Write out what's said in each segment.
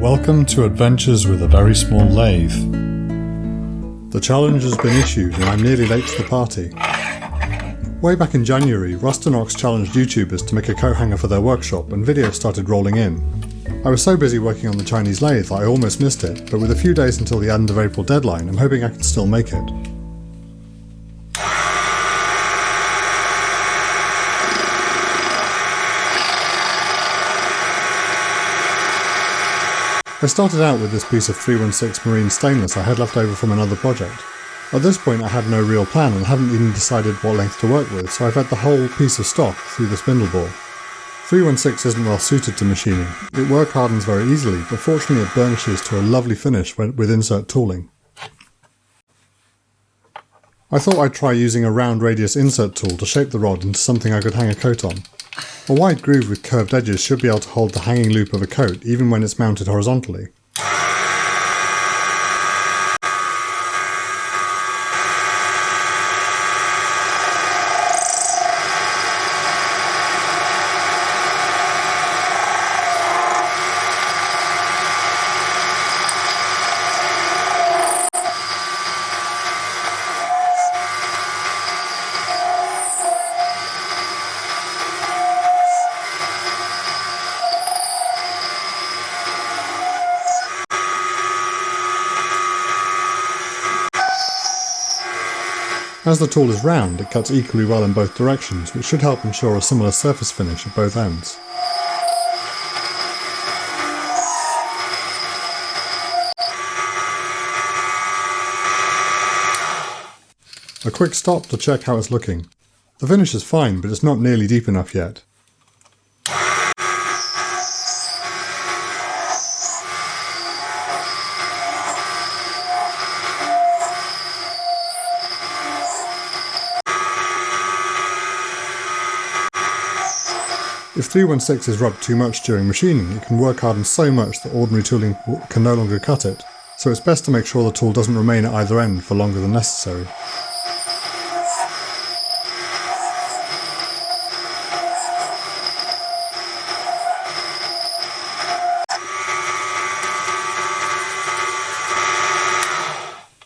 Welcome to Adventures with a Very Small Lathe. The challenge has been issued and I'm nearly late to the party. Way back in January, Rustinox challenged YouTubers to make a coat hanger for their workshop and videos started rolling in. I was so busy working on the Chinese lathe I almost missed it, but with a few days until the end of April deadline, I'm hoping I can still make it. I started out with this piece of 316 marine stainless I had left over from another project. At this point I had no real plan and hadn't even decided what length to work with, so I fed the whole piece of stock through the spindle bore. 316 isn't well suited to machining. It work hardens very easily, but fortunately it burnishes to a lovely finish with insert tooling. I thought I'd try using a round radius insert tool to shape the rod into something I could hang a coat on. A wide groove with curved edges should be able to hold the hanging loop of a coat even when it's mounted horizontally. As the tool is round, it cuts equally well in both directions, which should help ensure a similar surface finish at both ends. A quick stop to check how it's looking. The finish is fine, but it's not nearly deep enough yet. 316 is rubbed too much during machining, it can work harden so much that ordinary tooling can no longer cut it, so it's best to make sure the tool doesn't remain at either end for longer than necessary.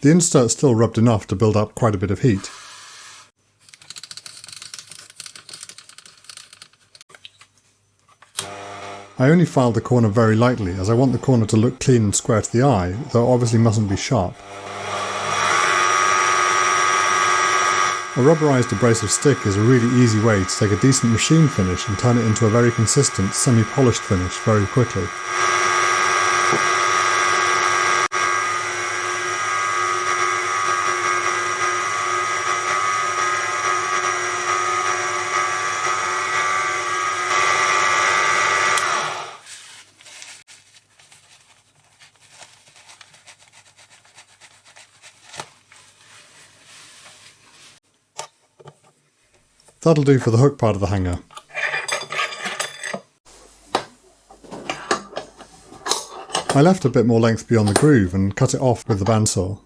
The insert still rubbed enough to build up quite a bit of heat. I only filed the corner very lightly as I want the corner to look clean and square to the eye, though obviously mustn't be sharp. A rubberized abrasive stick is a really easy way to take a decent machine finish and turn it into a very consistent, semi-polished finish very quickly. That'll do for the hook part of the hanger. I left a bit more length beyond the groove and cut it off with the bandsaw.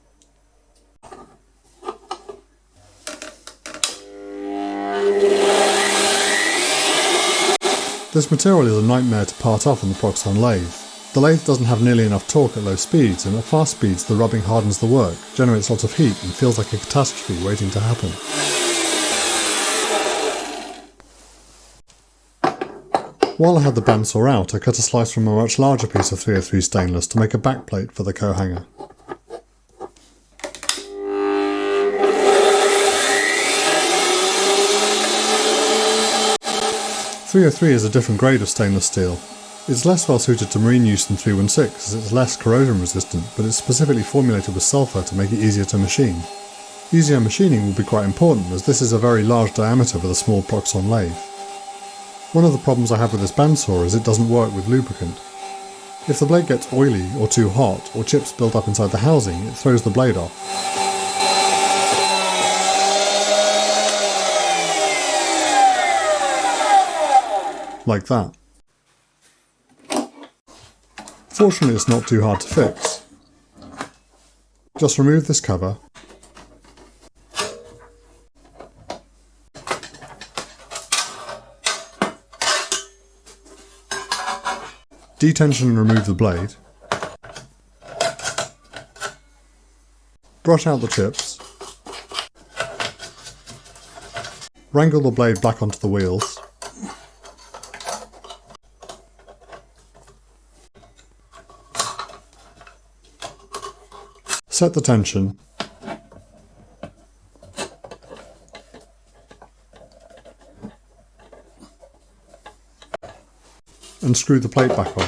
This material is a nightmare to part off on the Proxxon lathe. The lathe doesn't have nearly enough torque at low speeds, and at fast speeds the rubbing hardens the work, generates lots of heat, and feels like a catastrophe waiting to happen. While I had the bandsaw out, I cut a slice from a much larger piece of 303 stainless to make a backplate for the co-hanger. Three hundred three is a different grade of stainless steel. It's less well suited to marine use than 316 as it's less corrosion resistant, but it's specifically formulated with sulfur to make it easier to machine. Easier machining will be quite important as this is a very large diameter with a small Proxxon lathe. One of the problems I have with this bandsaw is it doesn't work with lubricant. If the blade gets oily or too hot, or chips build up inside the housing, it throws the blade off. Like that. Fortunately it's not too hard to fix. Just remove this cover Detension and remove the blade. Brush out the chips. Wrangle the blade back onto the wheels. Set the tension And screw the plate back on.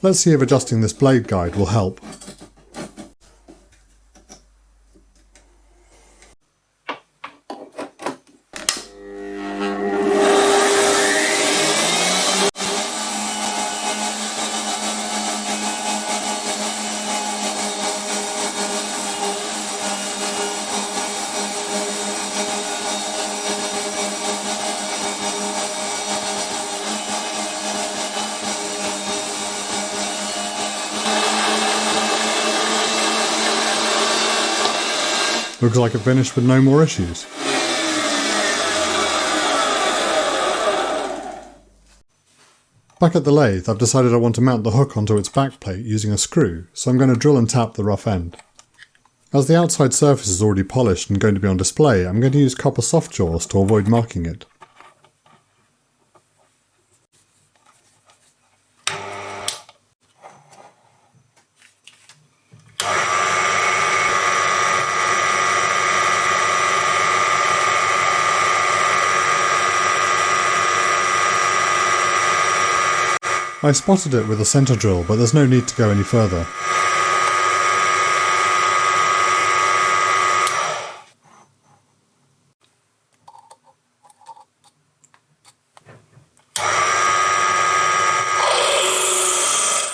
Let's see if adjusting this blade guide will help. Looks like it finished with no more issues. Back at the lathe, I've decided I want to mount the hook onto its back plate using a screw, so I'm going to drill and tap the rough end. As the outside surface is already polished and going to be on display, I'm going to use copper soft jaws to avoid marking it. I spotted it with a centre drill, but there's no need to go any further.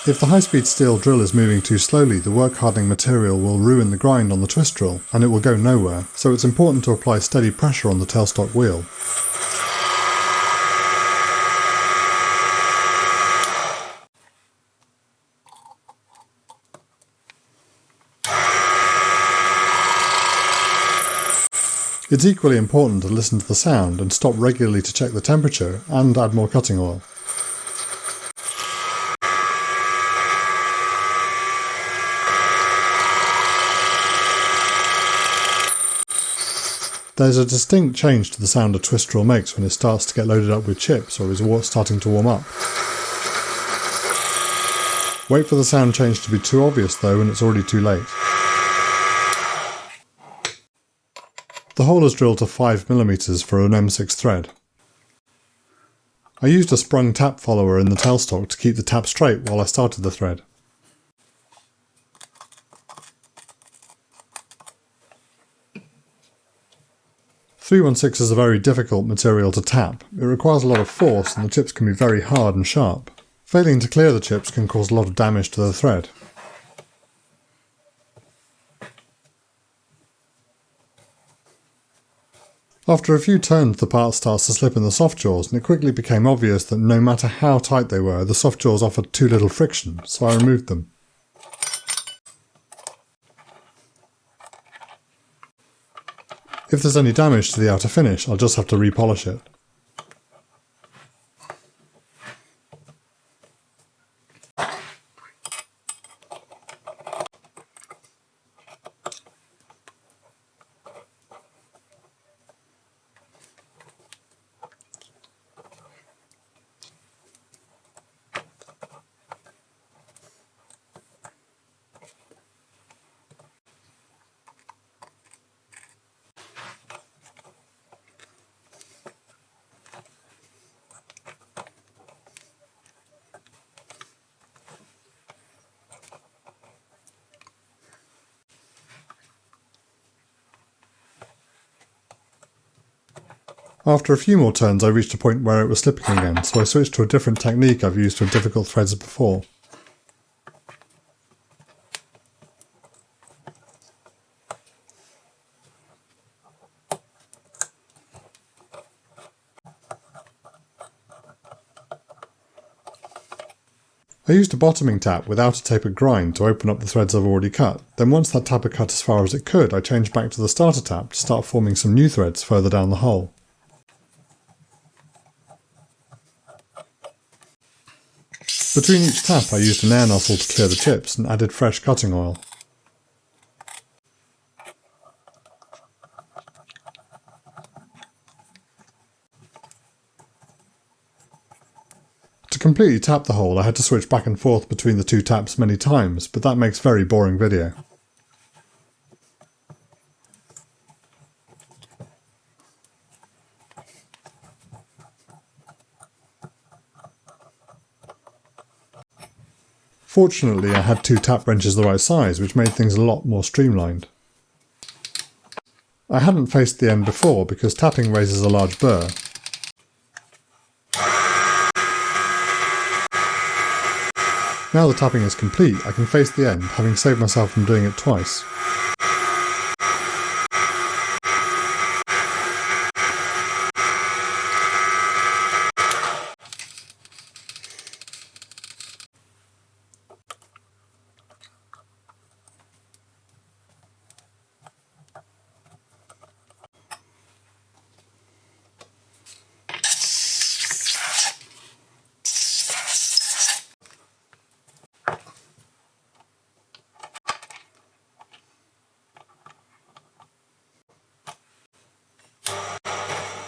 If the high-speed steel drill is moving too slowly, the work hardening material will ruin the grind on the twist drill, and it will go nowhere, so it's important to apply steady pressure on the tailstock wheel. It's equally important to listen to the sound and stop regularly to check the temperature and add more cutting oil. There's a distinct change to the sound a twist drill makes when it starts to get loaded up with chips or is starting to warm up. Wait for the sound change to be too obvious though when it's already too late. The hole is drilled to 5mm for an M6 thread. I used a sprung tap follower in the tailstock to keep the tap straight while I started the thread. Three one six is a very difficult material to tap. It requires a lot of force and the chips can be very hard and sharp. Failing to clear the chips can cause a lot of damage to the thread. After a few turns the part starts to slip in the soft jaws and it quickly became obvious that no matter how tight they were, the soft jaws offered too little friction, so I removed them. If there's any damage to the outer finish, I'll just have to repolish it. After a few more turns I reached a point where it was slipping again, so I switched to a different technique I've used with difficult threads before. I used a bottoming tap without a tapered grind to open up the threads I've already cut, then once that tap had cut as far as it could I changed back to the starter tap to start forming some new threads further down the hole. Between each tap I used an air nozzle to clear the chips and added fresh cutting oil. To completely tap the hole I had to switch back and forth between the two taps many times, but that makes very boring video. Fortunately, I had two tap wrenches the right size, which made things a lot more streamlined. I hadn't faced the end before because tapping raises a large burr. Now the tapping is complete, I can face the end, having saved myself from doing it twice.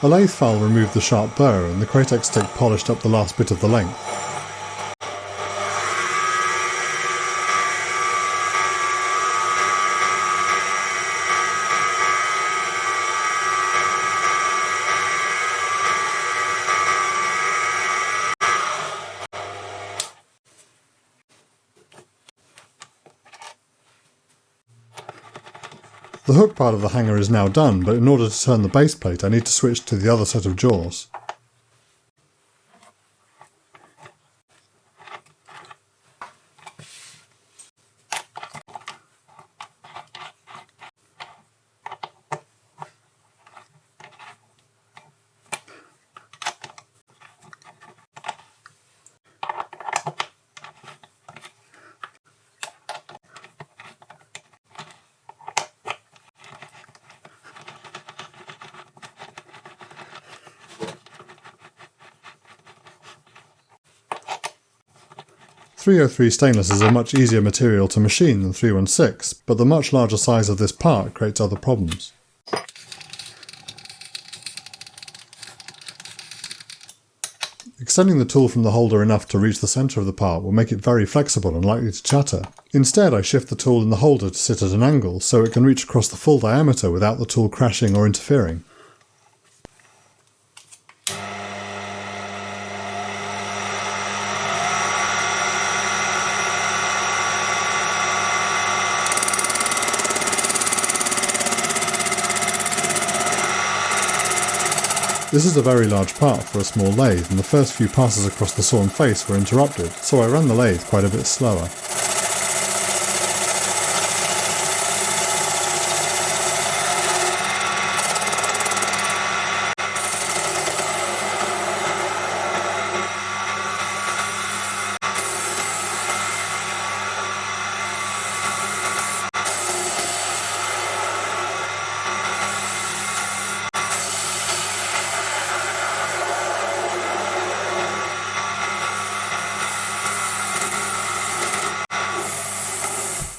A lathe file removed the sharp burr and the Kratex stick polished up the last bit of the length. Part of the hanger is now done, but in order to turn the base plate I need to switch to the other set of jaws. Three hundred oh three stainless is a much easier material to machine than 316, but the much larger size of this part creates other problems. Extending the tool from the holder enough to reach the centre of the part will make it very flexible and likely to chatter. Instead I shift the tool in the holder to sit at an angle so it can reach across the full diameter without the tool crashing or interfering. This is a very large part for a small lathe and the first few passes across the sawn face were interrupted, so I ran the lathe quite a bit slower.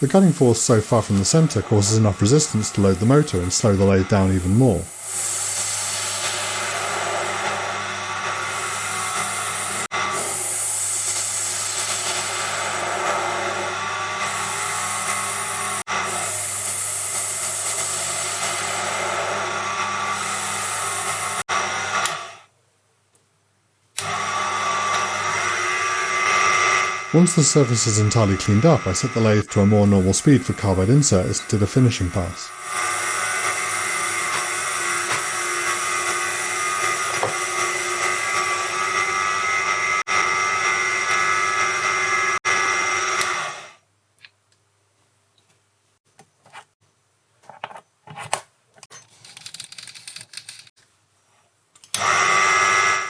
The cutting force so far from the centre causes enough resistance to load the motor and slow the lathe down even more. Once the surface is entirely cleaned up, I set the lathe to a more normal speed for carbide inserts to the finishing pass.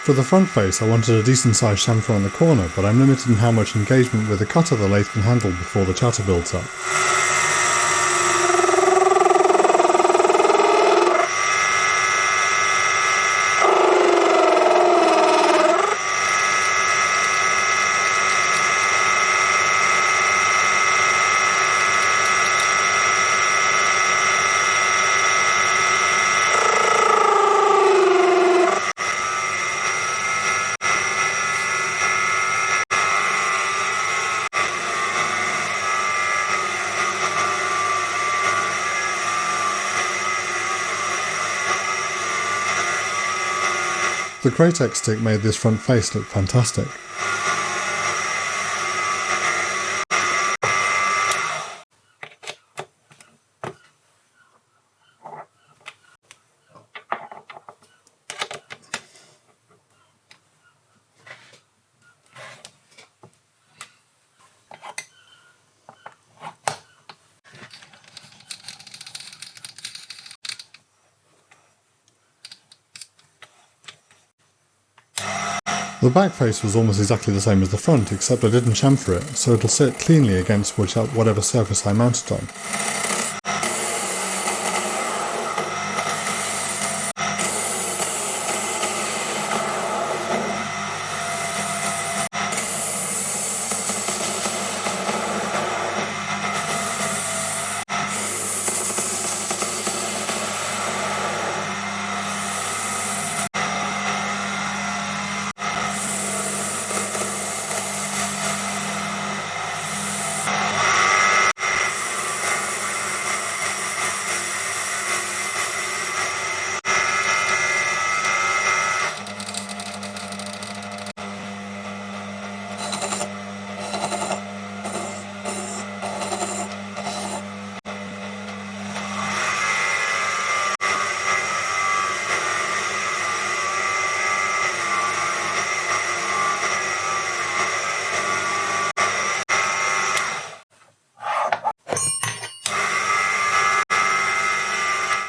For the front face I wanted a decent sized chamfer on the corner, but I'm limited in how much engagement with the cutter the lathe can handle before the chatter builds up. The Kratex stick made this front face look fantastic. The back face was almost exactly the same as the front, except I didn't chamfer it, so it'll sit cleanly against uh, whatever surface I mount it on.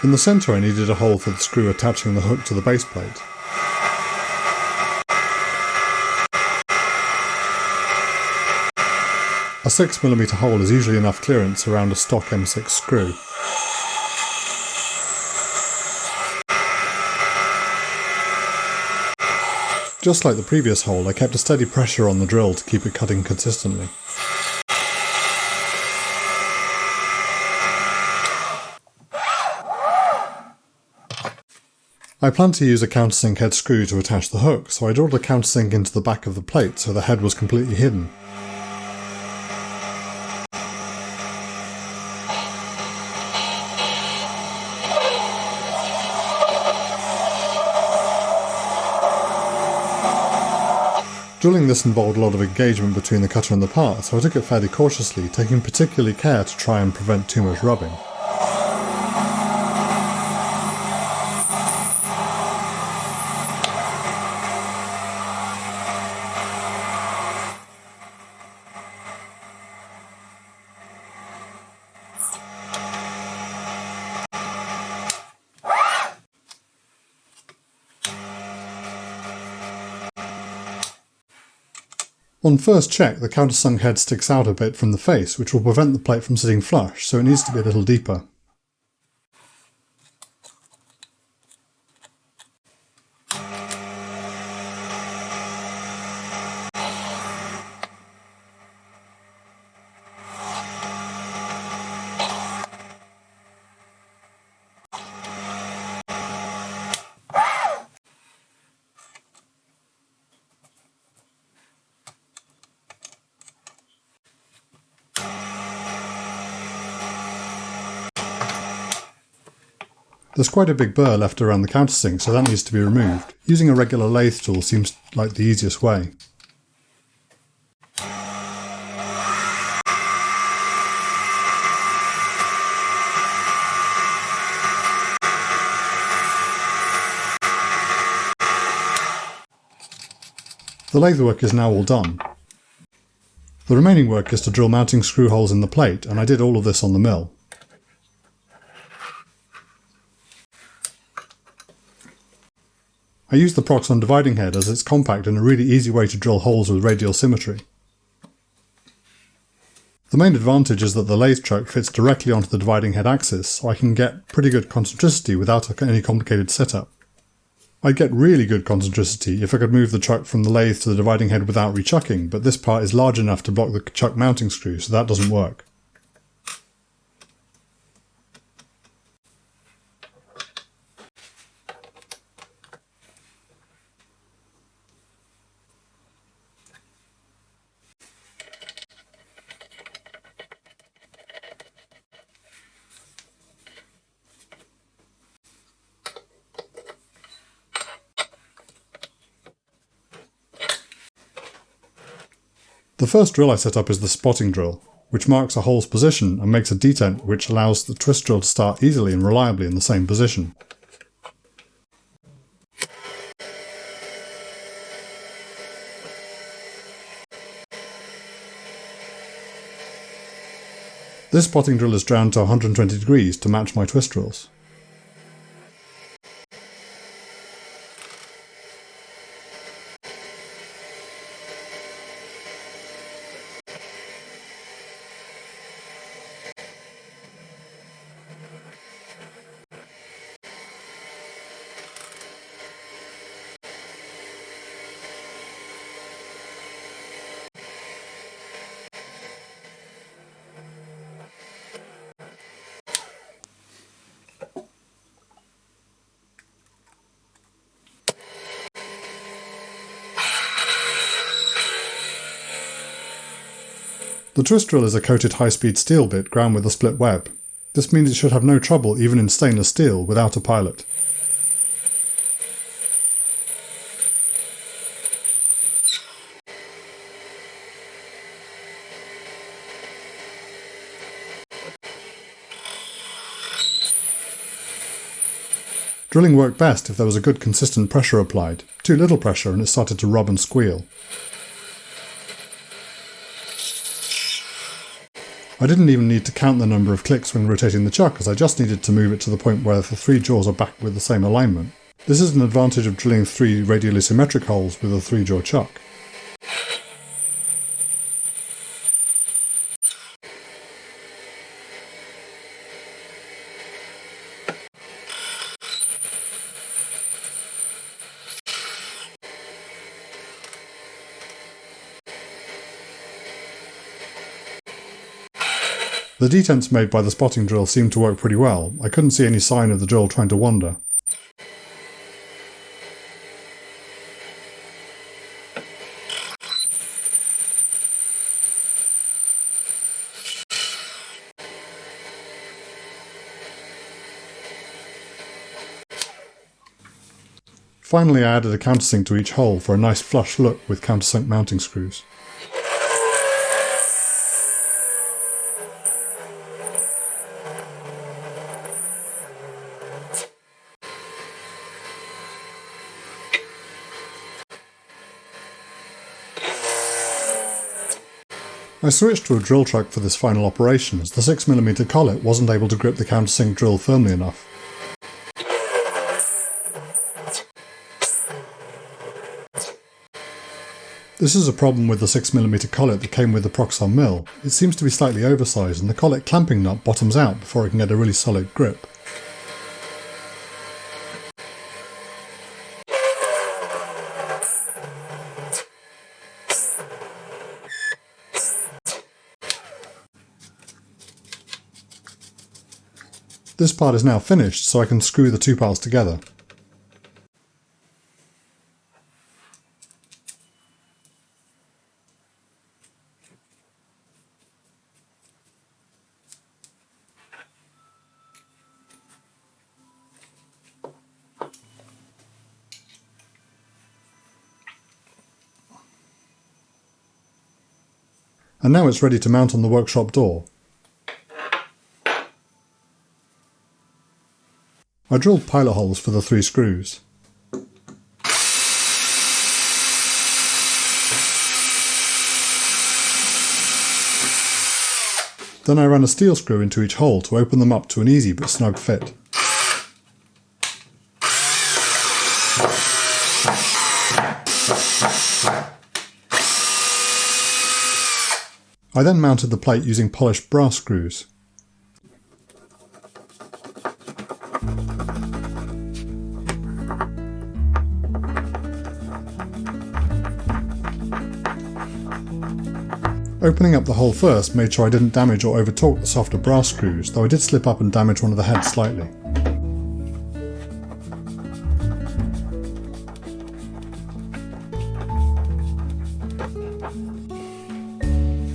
In the centre I needed a hole for the screw attaching the hook to the base plate. A 6mm hole is usually enough clearance around a stock M6 screw. Just like the previous hole, I kept a steady pressure on the drill to keep it cutting consistently. I planned to use a countersink head screw to attach the hook, so I drilled a countersink into the back of the plate so the head was completely hidden. Drilling this involved a lot of engagement between the cutter and the part, so I took it fairly cautiously, taking particularly care to try and prevent too much rubbing. On first check, the countersunk head sticks out a bit from the face, which will prevent the plate from sitting flush, so it needs to be a little deeper. There's quite a big burr left around the countersink, so that needs to be removed. Using a regular lathe tool seems like the easiest way. The lathe work is now all done. The remaining work is to drill mounting screw holes in the plate, and I did all of this on the mill. I use the Proxxon dividing head as it's compact and a really easy way to drill holes with radial symmetry. The main advantage is that the lathe chuck fits directly onto the dividing head axis, so I can get pretty good concentricity without any complicated setup. I'd get really good concentricity if I could move the chuck from the lathe to the dividing head without rechucking, but this part is large enough to block the chuck mounting screw, so that doesn't work. The first drill I set up is the spotting drill, which marks a hole's position and makes a detent which allows the twist drill to start easily and reliably in the same position. This spotting drill is drowned to 120 degrees to match my twist drills. The twist drill is a coated high-speed steel bit ground with a split web. This means it should have no trouble even in stainless steel without a pilot. Drilling worked best if there was a good consistent pressure applied. Too little pressure and it started to rub and squeal. I didn't even need to count the number of clicks when rotating the chuck as I just needed to move it to the point where the three jaws are back with the same alignment. This is an advantage of drilling three radially symmetric holes with a three jaw chuck. The detents made by the spotting drill seemed to work pretty well. I couldn't see any sign of the drill trying to wander. Finally I added a countersink to each hole for a nice flush look with countersunk mounting screws. I switched to a drill chuck for this final operation as the 6mm collet wasn't able to grip the countersink drill firmly enough. This is a problem with the 6mm collet that came with the Proxxon mill. It seems to be slightly oversized and the collet clamping nut bottoms out before it can get a really solid grip. This part is now finished, so I can screw the two parts together. And now it's ready to mount on the workshop door. I drilled pilot holes for the three screws. Then I ran a steel screw into each hole to open them up to an easy but snug fit. I then mounted the plate using polished brass screws. Opening up the hole first made sure I didn't damage or over torque the softer brass screws, though I did slip up and damage one of the heads slightly.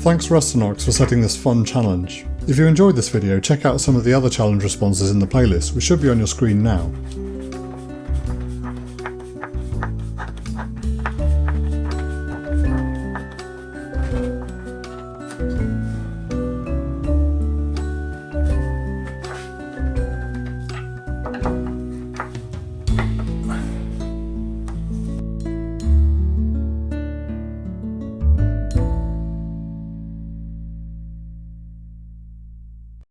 Thanks Rustinox for setting this fun challenge. If you enjoyed this video, check out some of the other challenge responses in the playlist, which should be on your screen now.